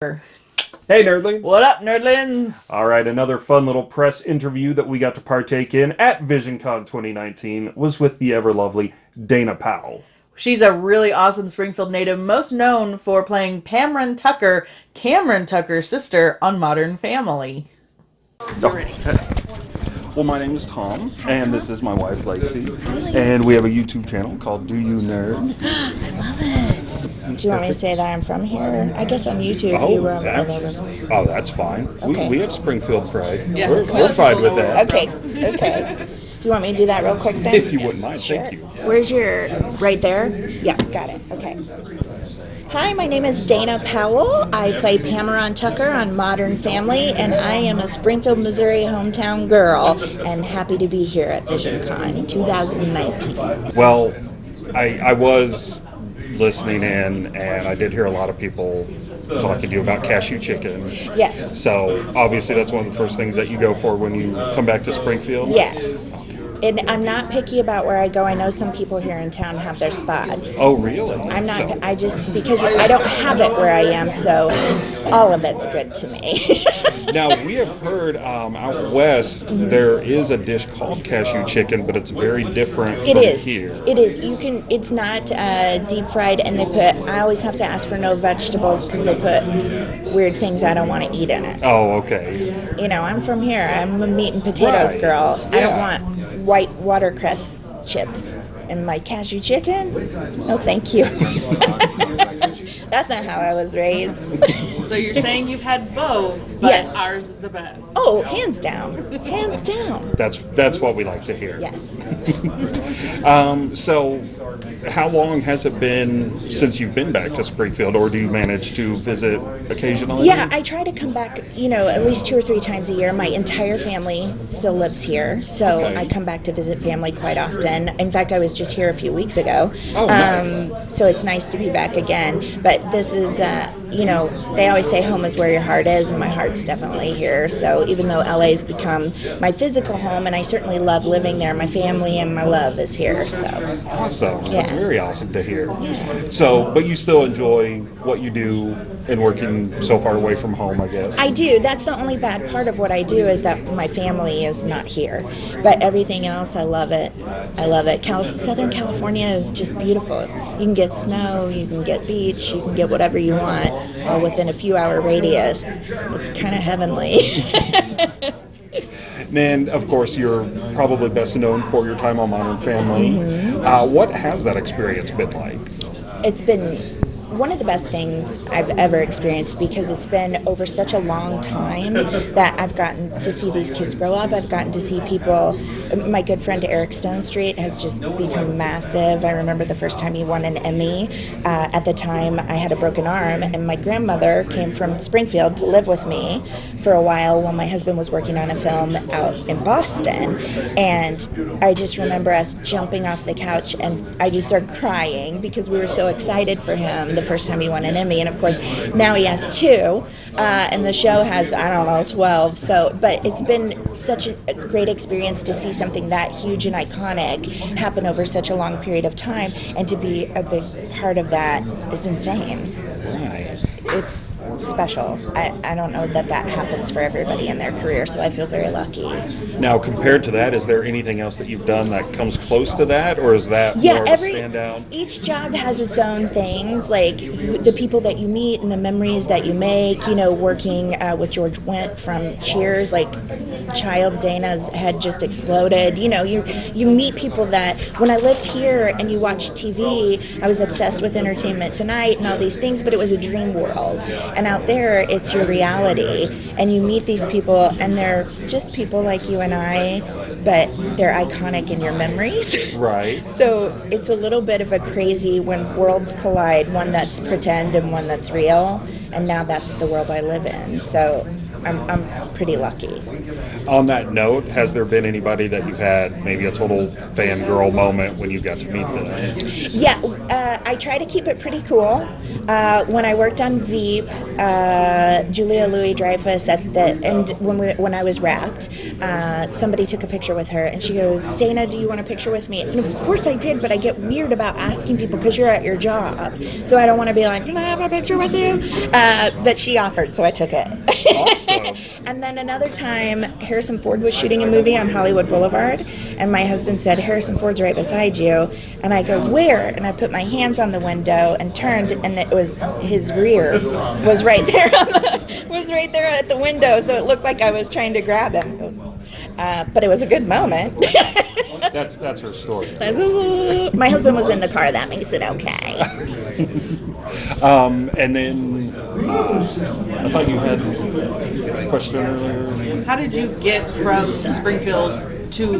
Hey, nerdlings! What up, nerdlings? All right, another fun little press interview that we got to partake in at VisionCon 2019 was with the ever lovely Dana Powell. She's a really awesome Springfield native, most known for playing Pameron Tucker, Cameron Tucker's sister on Modern Family. Well, my name is Tom, and this is my wife Lacey, and we have a YouTube channel called Do You Nerd? I love it. Do you want me to say that I'm from here? I guess on YouTube Oh, you were oh, that- all oh, that's fine. We, Okay. we have Springfield pride. Yeah. We're, we're fine with that. Okay, okay. Do you want me to do that real quick then? If you wouldn't mind, Sure. thank you. Where's your, right there? Yeah, got it, okay. Hi, my name is Dana Powell. I play Pamela Tucker on Modern Family, and I am a Springfield, Missouri hometown girl, and happy to be here at VisionCon 2019. Well, I, I was listening in, and I did hear a lot of people talking to you about cashew chicken. Yes, So obviously, that's one of the first things that you go for when you come back to Springfield. yes. And I'm not picky about where I go. I know some people here in town have their spots. Oh, really? I'm not. So- I just because I don't have it where I am, so all of it's good to me. now we have heard um, out west there is a dish called cashew chicken, but it's very different It from is. here. It is. You can. It's not uh, deep fried, and they put. I always have to ask for no vegetables because they put weird things I don't want to eat in it. Oh, okay. You know, I'm from here. I'm a meat and potatoes Right. girl. I don't want white watercress chips in my cashew chicken. No, thank you. That's not how I was raised. So you're saying you've had both, but Yes. ours is the best. oh, hands down, hands down. That's that's what we like to hear. Yes. So, how long has it been since you've been back to Springfield, or do you manage to visit occasionally? Yeah, I try to come back, you know, at least two or three times a year. My entire family still lives here, so Okay. I come back to visit family quite often. In fact, I was just here a few weeks ago. Oh, nice. Um, so it's nice to be back again. But this is, uh, you know, they always say home is where your heart is, and my heart's definitely here. So even though LA's become my physical home, and I certainly love living there, my family and my love is here. So Awesome. That's very awesome to hear. So, but you still enjoy what you do and working so far away from home, I guess. I do. That's the only bad part of what I do is that my family is not here. But everything else, I love it. I love it. Cal- Southern California is just beautiful. You can get snow, you can get beach, you can get whatever you want, all within a few hour radius. It's kind of heavenly. And of course, you're probably best known for your time on Modern Family. Mm-hmm. Uh, what has that experience been like? it's been one of the best things I've ever experienced because it's been over such a long time that I've gotten to see these kids grow up. I've gotten to see people. My good friend Eric Stonestreet has just become massive. I remember the first time he won an Emmy. Uh, at the time, I had a broken arm, and my grandmother came from Springfield to live with me for a while while my husband was working on a film out in Boston. And I just remember us jumping off the couch, and I just started crying because we were so excited for him the first time he won an Emmy. And of course, now he has two, uh, and the show has, I don't know, 12. So, but it's been such a a great experience to see something that huge and iconic happen over such a long period of time, and to be a big part of that is insane. Right. It's special. I, I don't know that that happens for everybody in their career, so I feel very lucky. Now, compared to that, is there anything else that you've done that comes close to that, or is that yeah every standout? each job has its own things like the people that you meet and the memories that you make you know working uh, with george Wendt from cheers like child dana's head just exploded you know you you meet people that when i lived here and you watch tv i was obsessed with entertainment tonight and all these things but it was a dream world and out there it's your reality and you meet these people and they're just people like you and i but they're iconic in your memories Right. So it's a little bit of a crazy when worlds collide, one that's pretend and one that's real, and now that's the world I live in. So I'm, I'm pretty lucky. On that note, has there been anybody that you've had maybe a total fangirl moment when you got to meet them? Yeah, uh, I try to keep it pretty cool. Uh, when I worked on Veep, uh, Julia Louis Dreyfus at the and when we, when I was wrapped, uh, somebody took a picture with her, and she goes, "Dana, do you want a picture with me?" And of course I did, but I get weird about asking people because you're at your job, so I don't want to be like, "Can I have a picture with you?" Uh, but she offered, so I took it. Awesome. and then another time, Harrison Ford was shooting a movie on Hollywood Boulevard, and my husband said, "Harrison Ford's right beside you," and I go, "Where?" And I put my hands on the window and turned, and it was his rear was right there on the, was right there at the window, so it looked like I was trying to grab him. Uh, but it was a good moment. That's that's her story. my husband was in the car. That makes it okay. And then uh, I thought you had question earlier. How did you get from Springfield to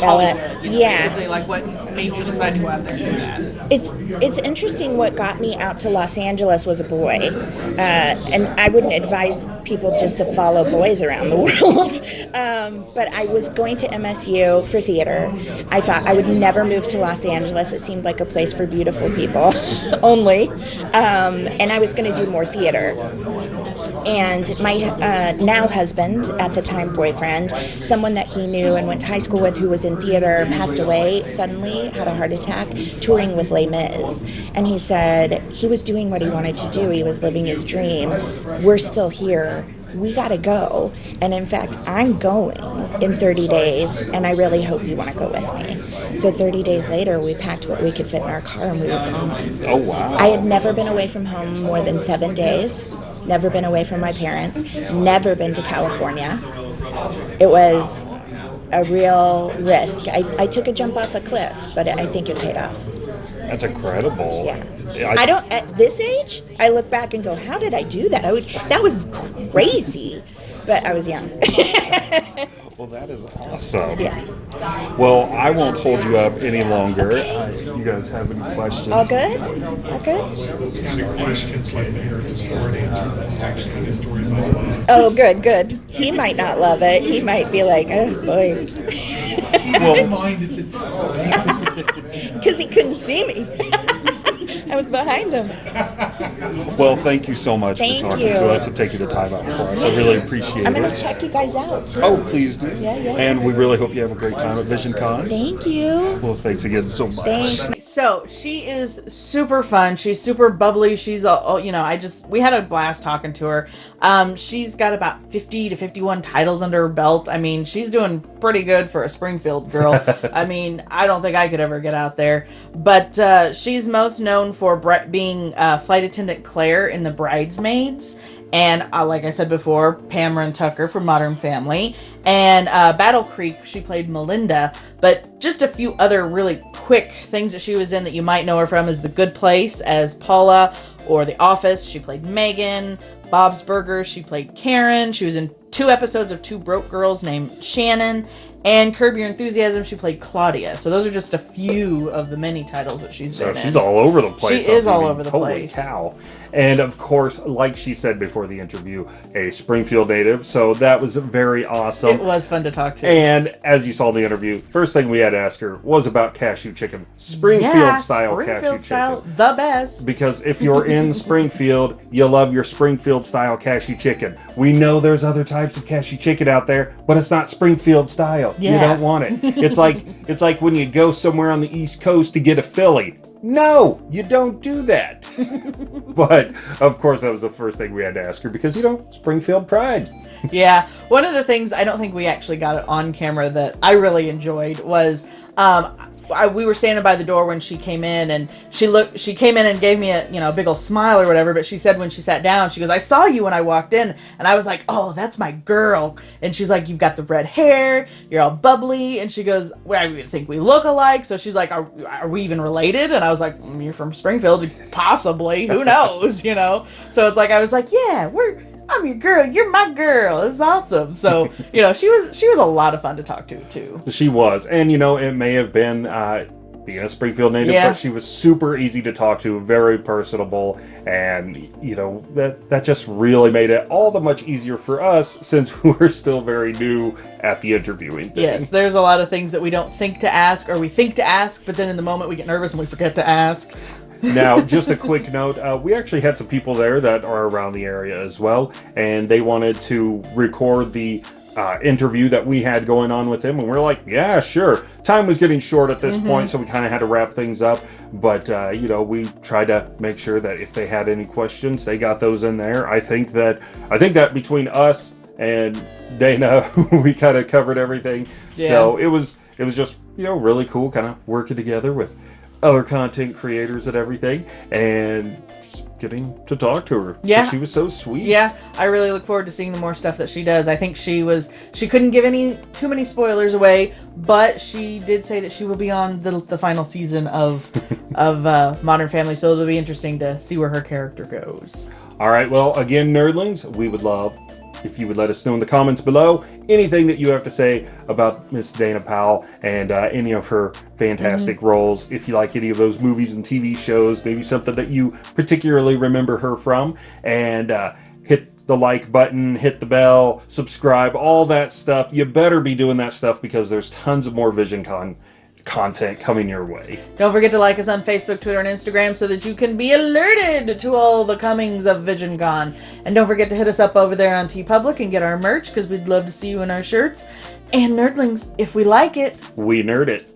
LA, yeah. Like what made you decide to go out there and do that? It's it's interesting. What got me out to Los Angeles was a boy, uh, and I wouldn't advise people just to follow boys around the world. um, but I was going to MSU for theater. I thought I would never move to Los Angeles. It seemed like a place for beautiful people only, um, and I was going to do more theater and my uh, now husband, at the time boyfriend, someone that he knew and went to high school with, who was in theater, passed away suddenly, had a heart attack, touring with Les Mis. And he said he was doing what he wanted to do. He was living his dream. We're still here. We got to go. And in fact, I'm going in 30 days, and I really hope you want to go with me. So 30 days later, we packed what we could fit in our car and we were gone. Oh wow. I had never been away from home more than seven days, never been away from my parents, never been to California. It was a real risk. I, I took a jump off a cliff, but I think it paid off. That's incredible. Yeah. I don't, at this age, I look back and go, how did I do that? I would, that was crazy. But I was young. Well, that is awesome. yeah. Well, I won't hold you up any longer. Uh, you guys have any questions? All good? All good? those kind of questions like the Harrison Ford answer, those are the kind of stories I love. Oh, good, good. He might not love it. He might be like, oh boy. I didn't mind at the time. Because he couldn't see me. I was behind him. Well, thank you so much Thank for talking you. to us and taking the time out for us. I really appreciate it. I'm going to check you guys out. Too. Oh, please do. Yeah, yeah. And we really hope you have a great time at VisionCon. Thank you. Well, thanks again so much. Thanks. So she is super fun. She's super bubbly. She's a, oh, you know, I just we had a blast talking to her. Um, she's got about fifty to fifty-one titles under her belt. I mean, she's doing pretty good for a Springfield girl. I mean, I don't think I could ever get out there. But uh, she's most known for bre- being uh, flight attendant Claire in The Bridesmaids. And uh, like I said before, Pamela Tucker from Modern Family. And uh, Battle Creek, she played Melinda. But just a few other really quick things that she was in that you might know her from is The Good Place as Paula, or The Office, she played Megan. Bob's Burgers, she played Karen. She was in two episodes of Two Broke Girls named Shannon. And Curb Your Enthusiasm, she played Claudia. So those are just a few of the many titles that she's So been she's in. all over the place. She is all over the holy place. cow. And of course, like she said before the interview, a Springfield native. So that was very awesome. It was fun to talk to. And as you saw in the interview, first thing we had to ask her was about cashew chicken, Springfield Yeah, style Springfield cashew style, chicken. the best. Because if you're in Springfield, you love your Springfield style cashew chicken. We know there's other types of cashew chicken out there, but it's not Springfield style. You Yeah. don't want it. It's like it's like when you go somewhere on the East Coast to get a Philly. No, you don't do that. but of course, that was the first thing we had to ask her because you know Springfield pride. yeah. One of the things I don't think we actually got it on camera that I really enjoyed was um, I, we were standing by the door when she came in and she looked she came in and gave me a you know a big old smile or whatever but she said when she sat down she goes I saw you when I walked in. And I was like oh that's my girl. And she's like you've got the red hair you're all bubbly. And she goes well, I think we look alike. So she's like are, are we even related? And I was like "Mm, you're from Springfield possibly. Who knows? You know? So it's like I was like yeah we're I'm your girl. You're my girl. It was awesome. So you know, she was she was a lot of fun to talk to too. She was, and you know, it may have been uh, being a Springfield native, Yeah. but she was super easy to talk to, very personable, and you know that that just really made it all the much easier for us since we're still very new at the interviewing thing. Yes, there's a lot of things that we don't think to ask or we think to ask, but then in the moment we get nervous and we forget to ask. Now, just a quick note: uh, we actually had some people there that are around the area as well, and they wanted to record the uh, interview that we had going on with him, and we're like, yeah, sure. Time was getting short at this point, so we kind of had to wrap things up. But uh, you know, we tried to make sure that if they had any questions, they got those in there. I think that I think that between us and Dana, we kind of covered everything. So it was it was just you know really cool, kind of working together with other content creators and everything, and just getting to talk to her. Yeah. she was so sweet. Yeah, I really look forward to seeing the more stuff that she does. I think she was she couldn't give any too many spoilers away, but she did say that she will be on the, the final season of of uh, Modern Family, so it'll be interesting to see where her character goes. All right, well, again, nerdlings, we would love if you would let us know in the comments below anything that you have to say about Miss Dana Powell and uh, any of her fantastic roles. If you like any of those movies and TV shows, maybe something that you particularly remember her from, and uh, hit the like button, hit the bell, subscribe, all that stuff. You better be doing that stuff because there's tons of more VisionCon content coming your way. Don't forget to like us on Facebook, Twitter, and Instagram so that you can be alerted to all the comings of VisionCon. And don't forget to hit us up over there on TeePublic and get our merch because we'd love to see you in our shirts. And nerdlings, if we like it, We nerd it.